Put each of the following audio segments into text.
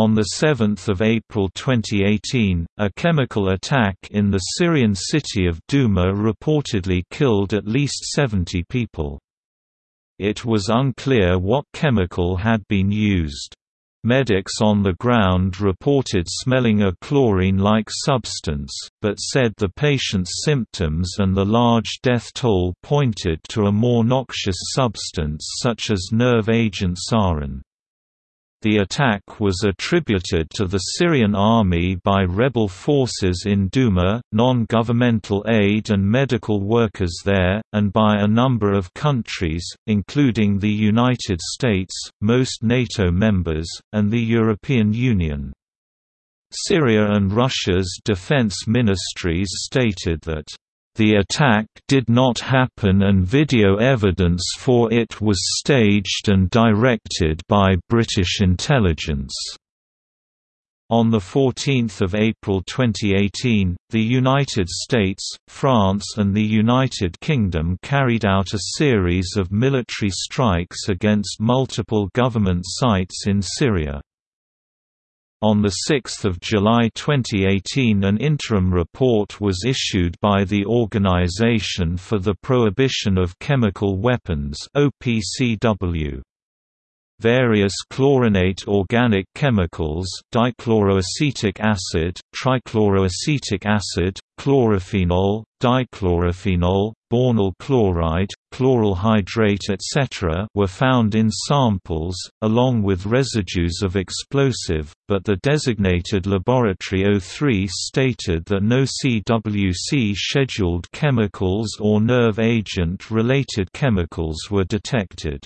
On 7 April 2018, a chemical attack in the Syrian city of Douma reportedly killed at least 70 people. It was unclear what chemical had been used. Medics on the ground reported smelling a chlorine-like substance, but said the patient's symptoms and the large death toll pointed to a more noxious substance such as nerve agent sarin. The attack was attributed to the Syrian army by rebel forces in Douma, non-governmental aid and medical workers there, and by a number of countries, including the United States, most NATO members, and the European Union. Syria and Russia's defense ministries stated that the attack did not happen and video evidence for it was staged and directed by British intelligence. On 14 April 2018, the United States, France and the United Kingdom carried out a series of military strikes against multiple government sites in Syria. On 6 July 2018 an interim report was issued by the Organization for the Prohibition of Chemical Weapons OPCW. Various chlorinate organic chemicals dichloroacetic acid, trichloroacetic acid, chlorophenol, dichlorophenol, bornyl chloride, chloral hydrate etc. were found in samples, along with residues of explosive, but the designated Laboratory 03 stated that no CWC scheduled chemicals or nerve agent-related chemicals were detected.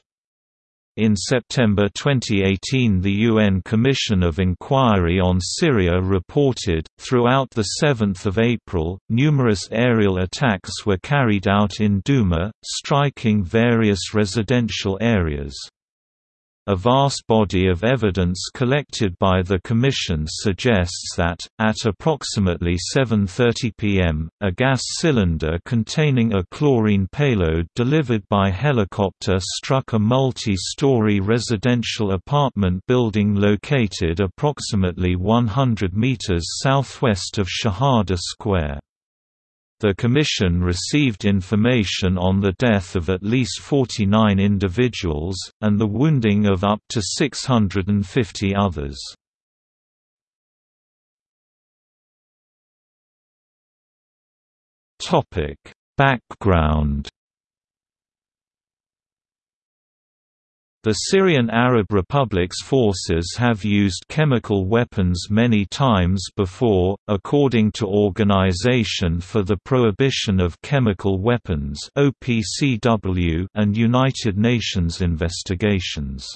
In September 2018 the UN Commission of Inquiry on Syria reported, throughout 7 April, numerous aerial attacks were carried out in Douma, striking various residential areas. A vast body of evidence collected by the Commission suggests that, at approximately 7.30 pm, a gas cylinder containing a chlorine payload delivered by helicopter struck a multi-story residential apartment building located approximately 100 meters southwest of Shahada Square. The Commission received information on the death of at least 49 individuals, and the wounding of up to 650 others. Background The Syrian Arab Republic's forces have used chemical weapons many times before, according to Organization for the Prohibition of Chemical Weapons and United Nations investigations.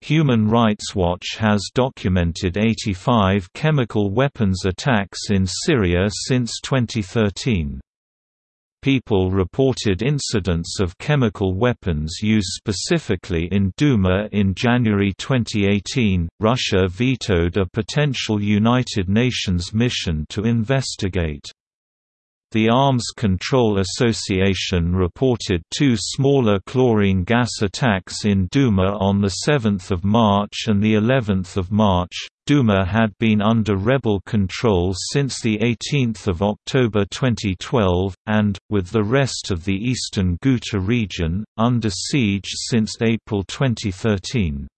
Human Rights Watch has documented 85 chemical weapons attacks in Syria since 2013 people reported incidents of chemical weapons used specifically in Douma in January 2018. Russia vetoed a potential United Nations mission to investigate. The Arms Control Association reported two smaller chlorine gas attacks in Douma on 7 March and the 11th of March. Douma had been under rebel control since 18 October 2012, and, with the rest of the eastern Ghouta region, under siege since April 2013.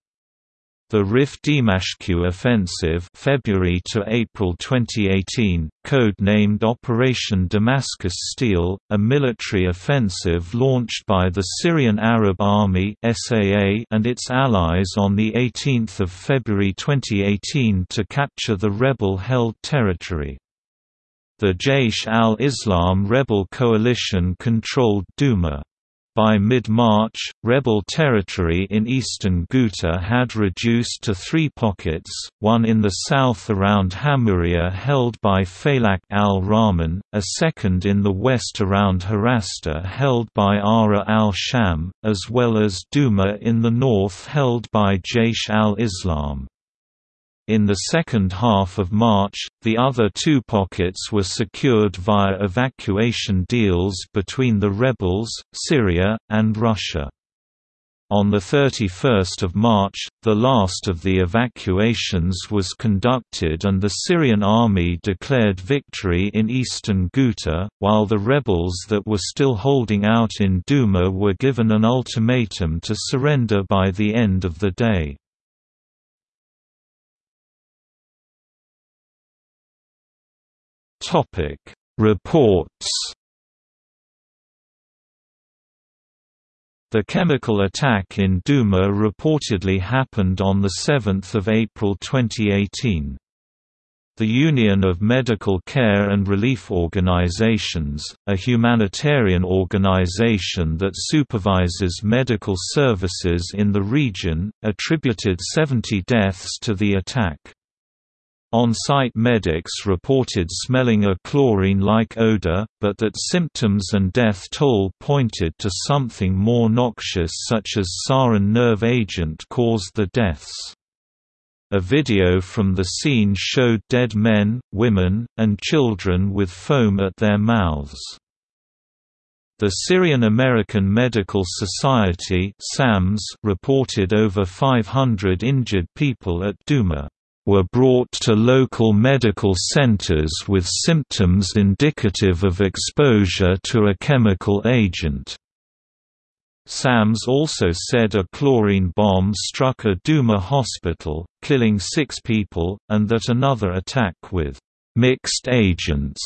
The Rif Dimashq offensive February to April 2018, code-named Operation Damascus Steel, a military offensive launched by the Syrian Arab Army (SAA) and its allies on 18 February 2018 to capture the rebel-held territory. The Jaish al-Islam rebel coalition controlled Douma. By mid-March, rebel territory in eastern Ghouta had reduced to three pockets, one in the south around Hamouria held by Faylaq al-Rahman, a second in the west around Harasta held by Ahrar al-Sham, as well as Duma in the north held by Jaish al-Islam. In the second half of March, the other two pockets were secured via evacuation deals between the rebels, Syria, and Russia. On 31 March, the last of the evacuations was conducted and the Syrian army declared victory in eastern Ghouta, while the rebels that were still holding out in Douma were given an ultimatum to surrender by the end of the day. Reports The chemical attack in Douma reportedly happened on 7 April 2018. The Union of Medical Care and Relief Organizations, a humanitarian organization that supervises medical services in the region, attributed 70 deaths to the attack. On-site medics reported smelling a chlorine-like odor, but that symptoms and death toll pointed to something more noxious such as sarin nerve agent caused the deaths. A video from the scene showed dead men, women, and children with foam at their mouths. The Syrian American Medical Society reported over 500 injured people at Douma were brought to local medical centers with symptoms indicative of exposure to a chemical agent. SAMS also said a chlorine bomb struck a Duma hospital, killing six people, and that another attack with mixed agents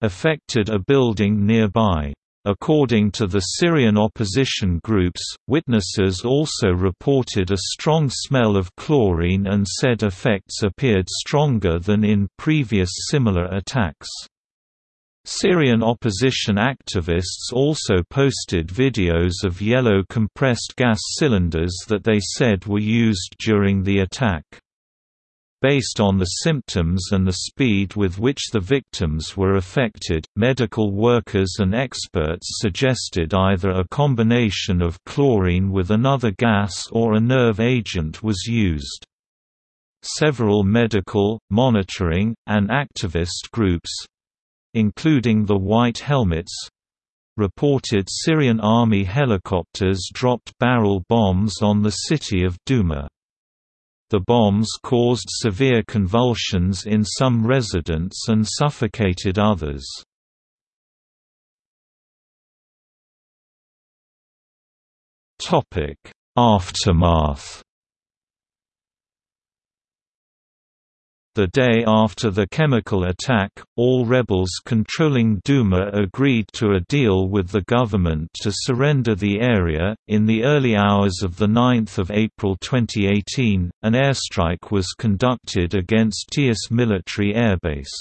affected a building nearby. According to the Syrian opposition groups, witnesses also reported a strong smell of chlorine and said effects appeared stronger than in previous similar attacks. Syrian opposition activists also posted videos of yellow compressed gas cylinders that they said were used during the attack. Based on the symptoms and the speed with which the victims were affected, medical workers and experts suggested either a combination of chlorine with another gas or a nerve agent was used. Several medical, monitoring, and activist groups—including the White Helmets, reported Syrian army helicopters dropped barrel bombs on the city of Douma. The bombs caused severe convulsions in some residents and suffocated others. Aftermath The day after the chemical attack, all rebels controlling Douma agreed to a deal with the government to surrender the area. In the early hours of the 9th of April 2018, an airstrike was conducted against Tiyas military airbase.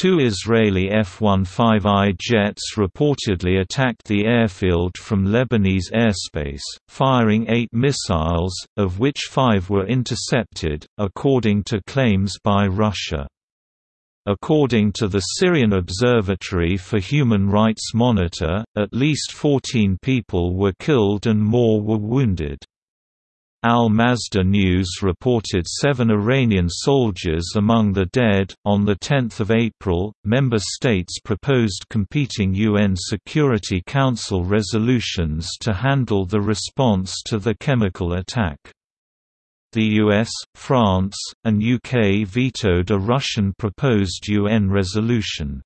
Two Israeli F-15I jets reportedly attacked the airfield from Lebanese airspace, firing eight missiles, of which five were intercepted, according to claims by Russia. According to the Syrian Observatory for Human Rights Monitor, at least 14 people were killed and more were wounded. Al Masdar News reported seven Iranian soldiers among the dead. On 10 April, member states proposed competing UN Security Council resolutions to handle the response to the chemical attack. The US, France, and UK vetoed a Russian proposed UN resolution.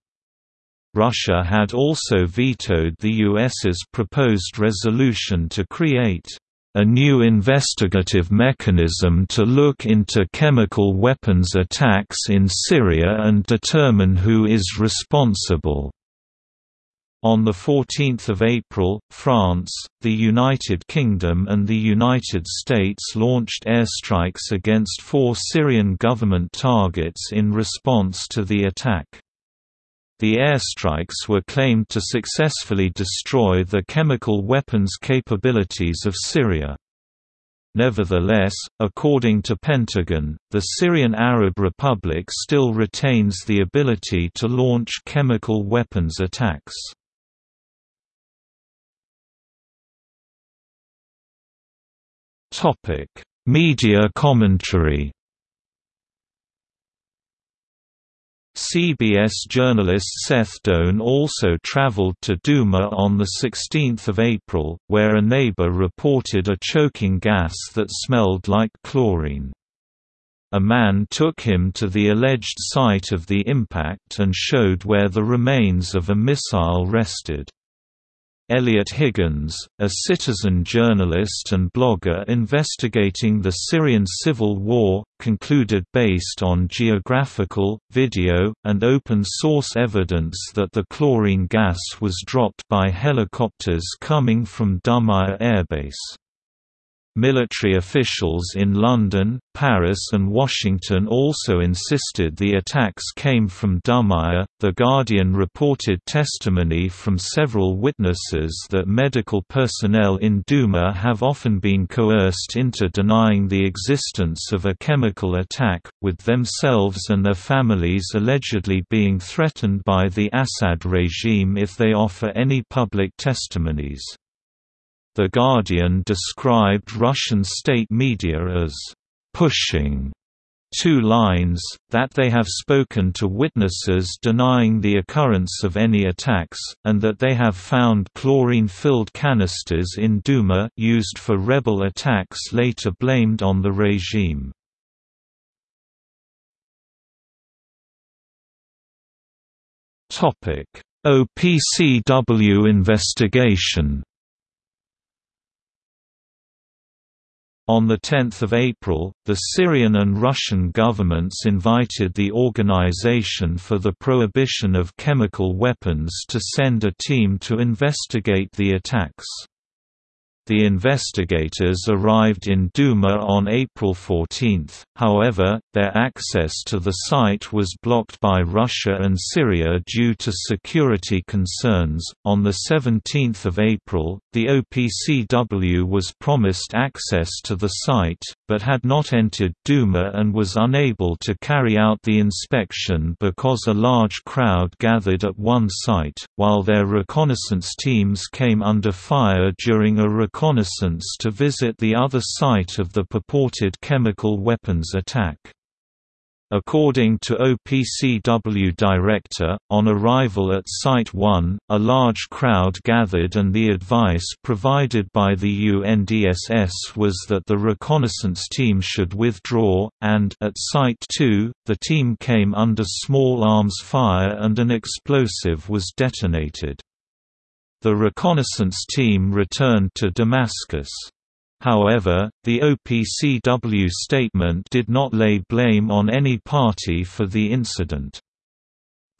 Russia had also vetoed the US's proposed resolution to create a new investigative mechanism to look into chemical weapons attacks in Syria and determine who is responsible. On 14 April, France, the United Kingdom and the United States launched airstrikes against four Syrian government targets in response to the attack. The airstrikes were claimed to successfully destroy the chemical weapons capabilities of Syria. Nevertheless, according to Pentagon, the Syrian Arab Republic still retains the ability to launch chemical weapons attacks. Media commentary CBS journalist Seth Doane also traveled to Duma on 16 April, where a neighbor reported a choking gas that smelled like chlorine. A man took him to the alleged site of the impact and showed where the remains of a missile rested. Eliot Higgins, a citizen journalist and blogger investigating the Syrian civil war, concluded based on geographical, video, and open-source evidence that the chlorine gas was dropped by helicopters coming from Dumayr airbase. Military officials in London, Paris, and Washington also insisted the attacks came from Dumayr. The Guardian reported testimony from several witnesses that medical personnel in Duma have often been coerced into denying the existence of a chemical attack, with themselves and their families allegedly being threatened by the Assad regime if they offer any public testimonies. The Guardian described Russian state media as pushing two lines, that they have spoken to witnesses denying the occurrence of any attacks, and that they have found chlorine-filled canisters in Duma used for rebel attacks later blamed on the regime. OPCW investigation On 10 April, the Syrian and Russian governments invited the Organization for the Prohibition of Chemical Weapons to send a team to investigate the attacks. The investigators arrived in Duma on April 14, however, their access to the site was blocked by Russia and Syria due to security concerns. On the 17th of April, the OPCW was promised access to the site, but had not entered Duma and was unable to carry out the inspection because a large crowd gathered at one site, while their reconnaissance teams came under fire during a reconnaissance to visit the other site of the purported chemical weapons attack. According to OPCW director, on arrival at Site 1, a large crowd gathered and the advice provided by the UNDSS was that the reconnaissance team should withdraw, and at Site 2, the team came under small arms fire and an explosive was detonated. The reconnaissance team returned to Damascus. However, the OPCW statement did not lay blame on any party for the incident.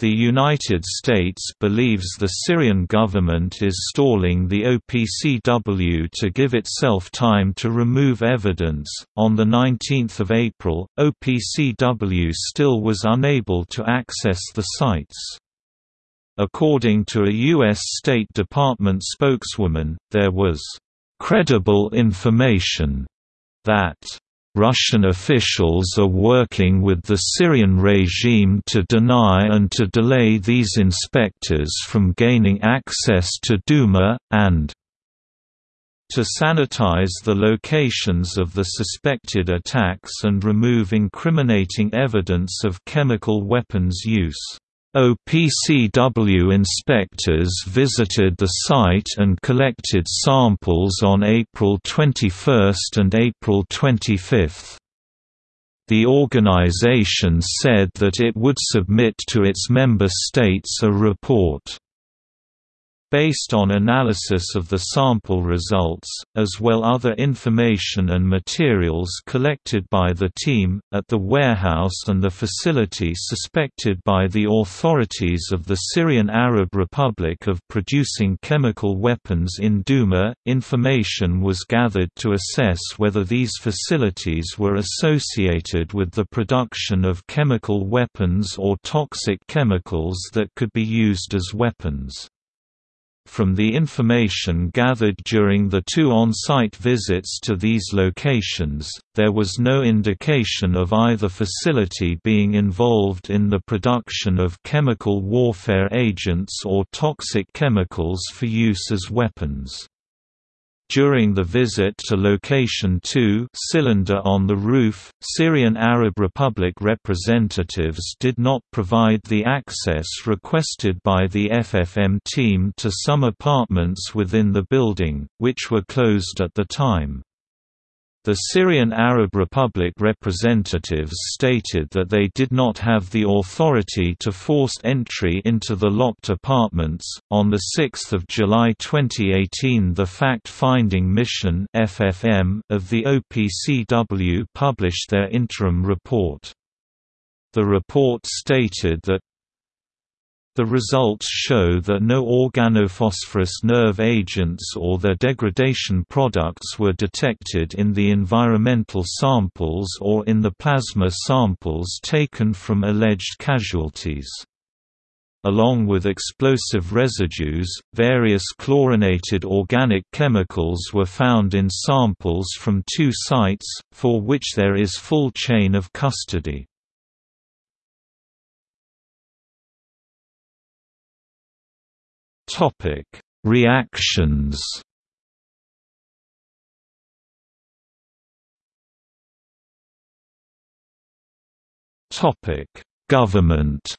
The United States believes the Syrian government is stalling the OPCW to give itself time to remove evidence. On the 19th of April, OPCW still was unable to access the sites. According to a U.S. State Department spokeswoman, there was credible information that Russian officials are working with the Syrian regime to deny and to delay these inspectors from gaining access to Duma, and to sanitize the locations of the suspected attacks and remove incriminating evidence of chemical weapons use. OPCW inspectors visited the site and collected samples on April 21 and April 25. The organization said that it would submit to its member states a report. Based on analysis of the sample results, as well other information and materials collected by the team, at the warehouse and the facility suspected by the authorities of the Syrian Arab Republic of producing chemical weapons in Duma, information was gathered to assess whether these facilities were associated with the production of chemical weapons or toxic chemicals that could be used as weapons. From the information gathered during the two on-site visits to these locations, there was no indication of either facility being involved in the production of chemical warfare agents or toxic chemicals for use as weapons. During the visit to Location 2 cylinder on the roof, Syrian Arab Republic representatives did not provide the access requested by the FFM team to some apartments within the building, which were closed at the time. The Syrian Arab Republic representatives stated that they did not have the authority to force entry into the locked apartments. On 6 July 2018, the Fact Finding Mission (FFM) of the OPCW published their interim report. The report stated that the results show that no organophosphorus nerve agents or their degradation products were detected in the environmental samples or in the plasma samples taken from alleged casualties. Along with explosive residues, various chlorinated organic chemicals were found in samples from two sites, for which there is full chain of custody. Topic: Reactions. Topic: Government.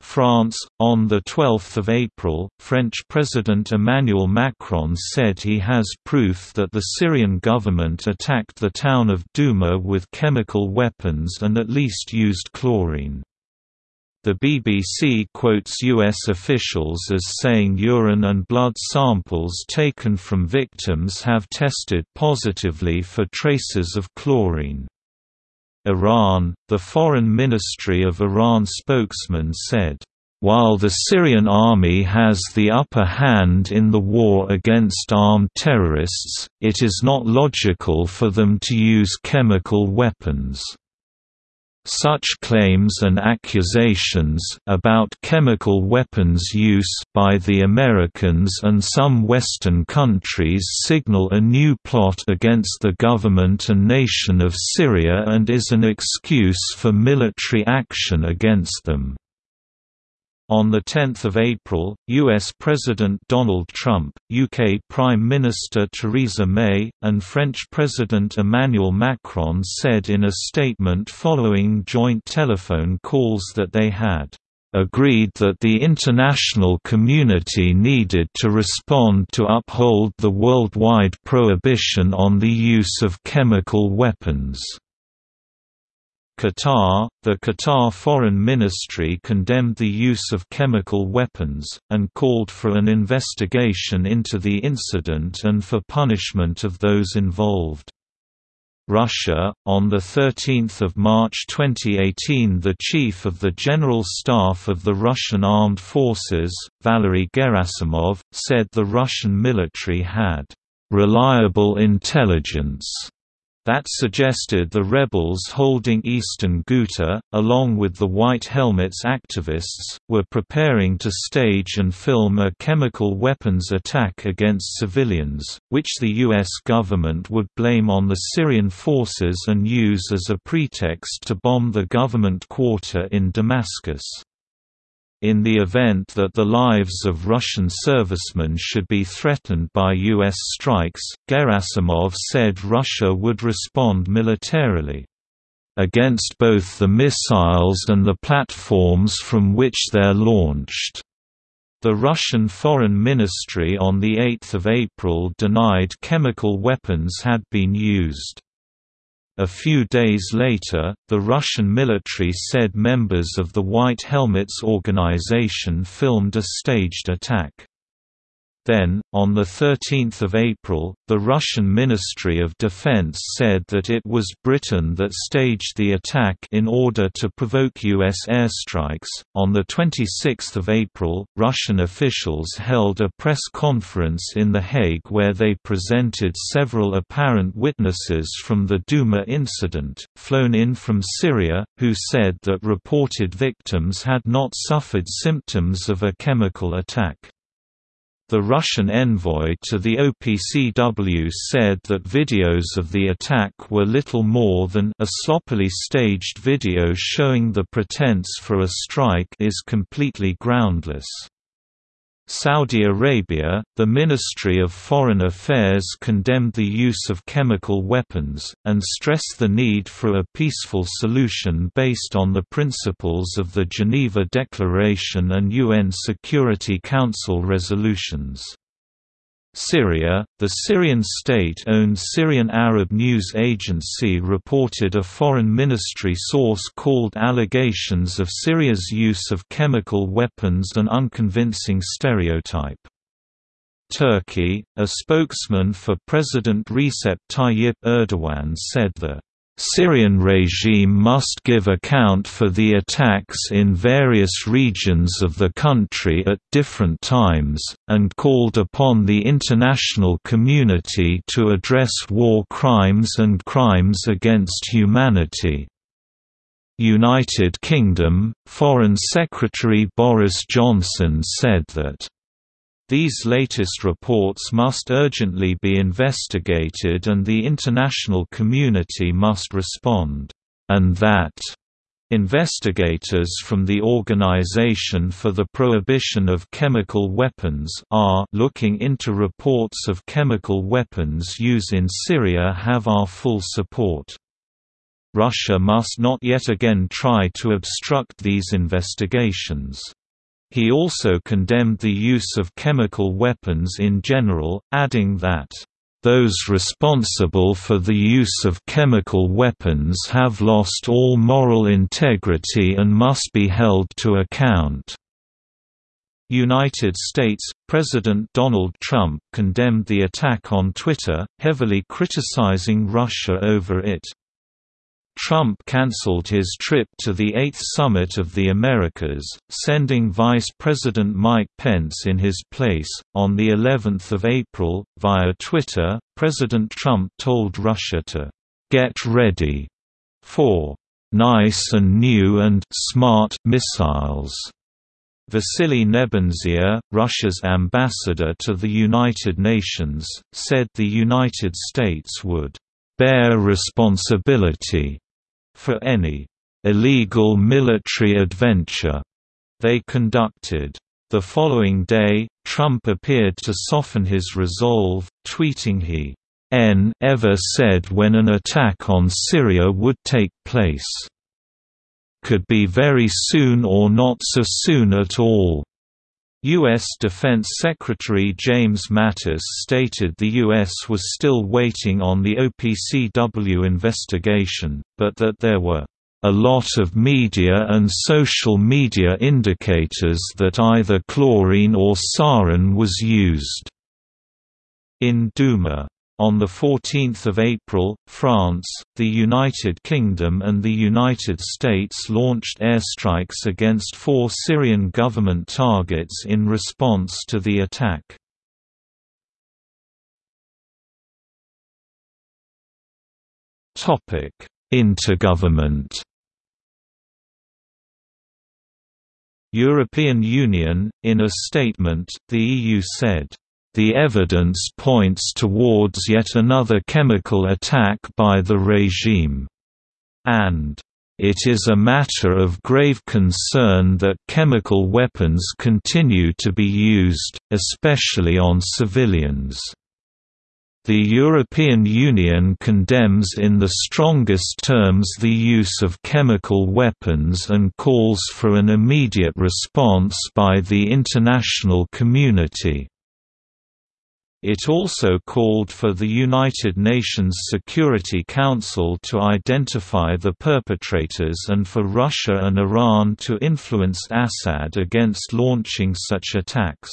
France, on 12 April, French President Emmanuel Macron said he has proof that the Syrian government attacked the town of Douma with chemical weapons and at least used chlorine. The BBC quotes U.S. officials as saying urine and blood samples taken from victims have tested positively for traces of chlorine. Iran, the Foreign Ministry of Iran spokesman said, while the Syrian army has the upper hand in the war against armed terrorists, it is not logical for them to use chemical weapons. Such claims and accusations about chemical weapons use by the Americans and some Western countries signal a new plot against the government and nation of Syria and is an excuse for military action against them. On 10 April, U.S. President Donald Trump, UK Prime Minister Theresa May, and French President Emmanuel Macron said in a statement following joint telephone calls that they had agreed that the international community needed to respond to uphold the worldwide prohibition on the use of chemical weapons. Qatar, the Qatar Foreign Ministry condemned the use of chemical weapons, and called for an investigation into the incident and for punishment of those involved. Russia, on 13 March 2018 the Chief of the General Staff of the Russian Armed Forces, Valery Gerasimov, said the Russian military had "...reliable intelligence." That suggested the rebels holding eastern Ghouta, along with the White Helmets activists, were preparing to stage and film a chemical weapons attack against civilians, which the U.S. government would blame on the Syrian forces and use as a pretext to bomb the government quarter in Damascus. In the event that the lives of Russian servicemen should be threatened by U.S. strikes, Gerasimov said Russia would respond militarily against both the missiles and the platforms from which they're launched. The Russian Foreign Ministry on 8 April denied chemical weapons had been used. A few days later, the Russian military said members of the White Helmets organization filmed a staged attack. Then, on 13 April, the Russian Ministry of Defense said that it was Britain that staged the attack in order to provoke U.S. airstrikes. On 26 April, Russian officials held a press conference in The Hague where they presented several apparent witnesses from the Douma incident, flown in from Syria, who said that reported victims had not suffered symptoms of a chemical attack. The Russian envoy to the OPCW said that videos of the attack were little more than a sloppily staged video showing the pretense for a strike is completely groundless. Saudi Arabia, the Ministry of Foreign Affairs condemned the use of chemical weapons, and stressed the need for a peaceful solution based on the principles of the Geneva Declaration and UN Security Council resolutions. Syria, the Syrian state-owned Syrian Arab news agency reported a foreign ministry source called allegations of Syria's use of chemical weapons an unconvincing stereotype. Turkey, a spokesman for President Recep Tayyip Erdogan said that Syrian regime must give account for the attacks in various regions of the country at different times, and called upon the international community to address war crimes and crimes against humanity. United Kingdom, Foreign Secretary Boris Johnson said that these latest reports must urgently be investigated and the international community must respond, and that Investigators from the Organization for the Prohibition of Chemical Weapons are looking into reports of chemical weapons use in Syria have our full support. Russia must not yet again try to obstruct these investigations. He also condemned the use of chemical weapons in general, adding that, "...those responsible for the use of chemical weapons have lost all moral integrity and must be held to account." United States, President Donald Trump condemned the attack on Twitter, heavily criticizing Russia over it. Trump cancelled his trip to the Eighth Summit of the Americas, sending Vice President Mike Pence in his place. On the 11th of April, via Twitter, President Trump told Russia to get ready for nice and new and smart missiles. Vasily Nebenzia, Russia's ambassador to the United Nations, said the United States would bear responsibility for any illegal military adventure they conducted. The following day, Trump appeared to soften his resolve, tweeting he N ever said when an attack on Syria would take place. Could be very soon or not so soon at all. U.S. Defense Secretary James Mattis stated the U.S. was still waiting on the OPCW investigation, but that there were a lot of media and social media indicators that either chlorine or sarin was used. In Douma on 14 April, France, the United Kingdom and the United States launched airstrikes against four Syrian government targets in response to the attack. Intergovernment European Union, in a statement, the EU said the evidence points towards yet another chemical attack by the regime. And it is a matter of grave concern that chemical weapons continue to be used, especially on civilians. The European Union condemns in the strongest terms the use of chemical weapons and calls for an immediate response by the international community. It also called for the United Nations Security Council to identify the perpetrators and for Russia and Iran to influence Assad against launching such attacks.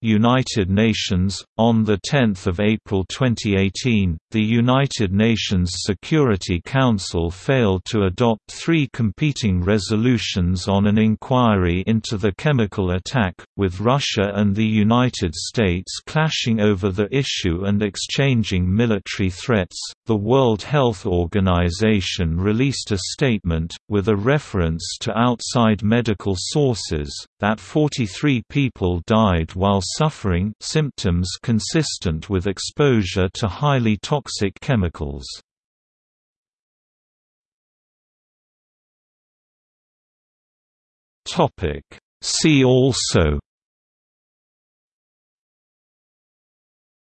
United Nations on the 10th of April 2018 the United Nations Security Council failed to adopt three competing resolutions on an inquiry into the chemical attack with Russia and the United States clashing over the issue and exchanging military threats. The World Health Organization released a statement with a reference to outside medical sources that 43 people died while suffering symptoms consistent with exposure to highly toxic chemicals. See also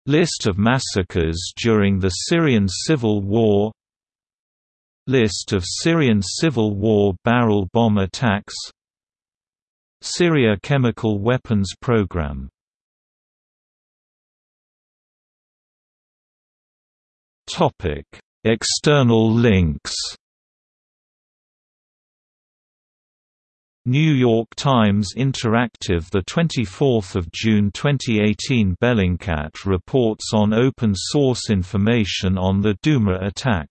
List of massacres during the Syrian civil war List of Syrian civil war barrel bomb attacks Syria chemical weapons program. External links. New York Times Interactive The 24th of June 2018 Bellingcat reports on open source information on the Douma attack